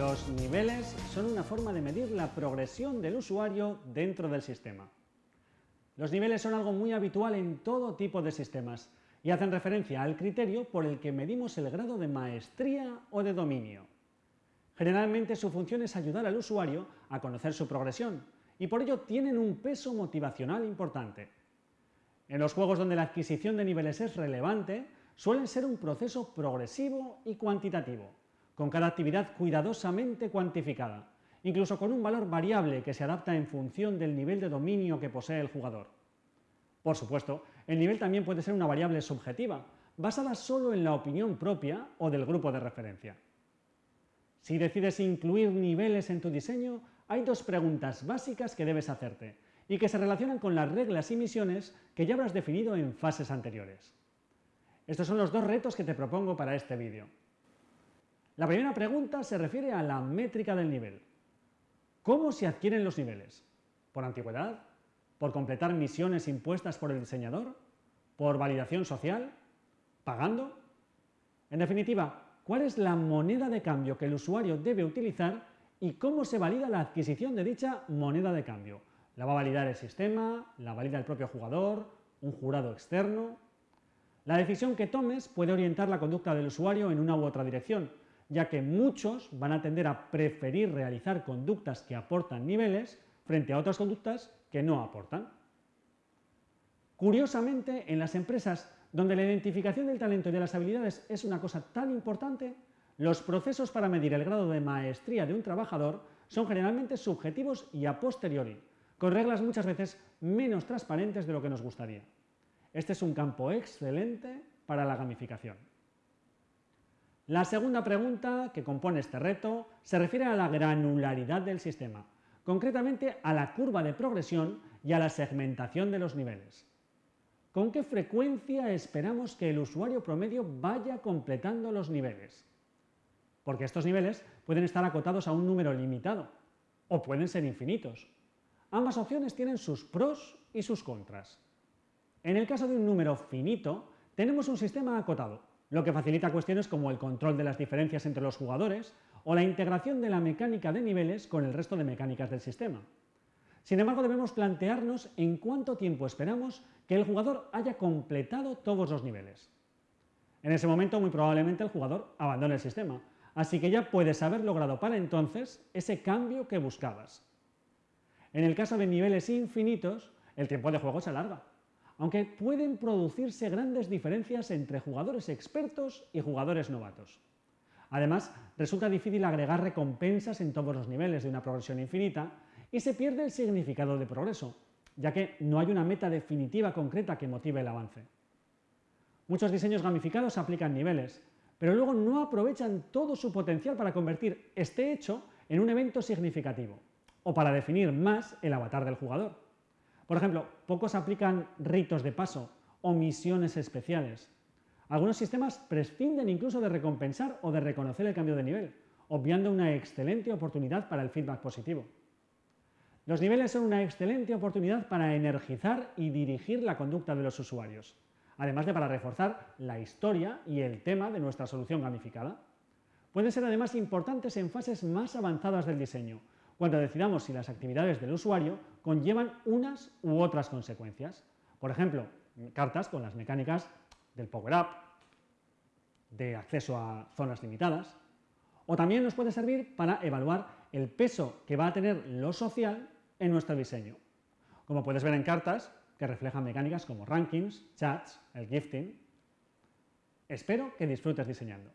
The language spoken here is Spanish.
Los niveles son una forma de medir la progresión del usuario dentro del sistema. Los niveles son algo muy habitual en todo tipo de sistemas y hacen referencia al criterio por el que medimos el grado de maestría o de dominio. Generalmente su función es ayudar al usuario a conocer su progresión y por ello tienen un peso motivacional importante. En los juegos donde la adquisición de niveles es relevante, suelen ser un proceso progresivo y cuantitativo, con cada actividad cuidadosamente cuantificada, incluso con un valor variable que se adapta en función del nivel de dominio que posee el jugador. Por supuesto, el nivel también puede ser una variable subjetiva, basada solo en la opinión propia o del grupo de referencia. Si decides incluir niveles en tu diseño, hay dos preguntas básicas que debes hacerte y que se relacionan con las reglas y misiones que ya habrás definido en fases anteriores. Estos son los dos retos que te propongo para este vídeo. La primera pregunta se refiere a la métrica del nivel. ¿Cómo se adquieren los niveles? ¿Por antigüedad? ¿Por completar misiones impuestas por el diseñador? ¿Por validación social? ¿Pagando? En definitiva, ¿cuál es la moneda de cambio que el usuario debe utilizar y cómo se valida la adquisición de dicha moneda de cambio? ¿La va a validar el sistema? ¿La valida el propio jugador? ¿Un jurado externo? La decisión que tomes puede orientar la conducta del usuario en una u otra dirección, ya que muchos van a tender a preferir realizar conductas que aportan niveles frente a otras conductas que no aportan. Curiosamente, en las empresas donde la identificación del talento y de las habilidades es una cosa tan importante, los procesos para medir el grado de maestría de un trabajador son generalmente subjetivos y a posteriori, con reglas muchas veces menos transparentes de lo que nos gustaría. Este es un campo excelente para la gamificación. La segunda pregunta que compone este reto se refiere a la granularidad del sistema, concretamente a la curva de progresión y a la segmentación de los niveles. ¿Con qué frecuencia esperamos que el usuario promedio vaya completando los niveles? Porque estos niveles pueden estar acotados a un número limitado o pueden ser infinitos. Ambas opciones tienen sus pros y sus contras. En el caso de un número finito, tenemos un sistema acotado, lo que facilita cuestiones como el control de las diferencias entre los jugadores o la integración de la mecánica de niveles con el resto de mecánicas del sistema. Sin embargo, debemos plantearnos en cuánto tiempo esperamos que el jugador haya completado todos los niveles. En ese momento, muy probablemente el jugador abandone el sistema, así que ya puedes haber logrado para entonces ese cambio que buscabas. En el caso de niveles infinitos, el tiempo de juego se alarga, aunque pueden producirse grandes diferencias entre jugadores expertos y jugadores novatos. Además, resulta difícil agregar recompensas en todos los niveles de una progresión infinita y se pierde el significado de progreso, ya que no hay una meta definitiva concreta que motive el avance. Muchos diseños gamificados aplican niveles, pero luego no aprovechan todo su potencial para convertir este hecho en un evento significativo, o para definir más el avatar del jugador. Por ejemplo, pocos aplican ritos de paso o misiones especiales. Algunos sistemas prescinden incluso de recompensar o de reconocer el cambio de nivel, obviando una excelente oportunidad para el feedback positivo. Los niveles son una excelente oportunidad para energizar y dirigir la conducta de los usuarios, además de para reforzar la historia y el tema de nuestra solución gamificada. Pueden ser además importantes en fases más avanzadas del diseño, cuando decidamos si las actividades del usuario conllevan unas u otras consecuencias. Por ejemplo, cartas con las mecánicas del power-up, de acceso a zonas limitadas, o también nos puede servir para evaluar el peso que va a tener lo social en nuestro diseño. Como puedes ver en cartas, que reflejan mecánicas como rankings, chats, el gifting. Espero que disfrutes diseñando.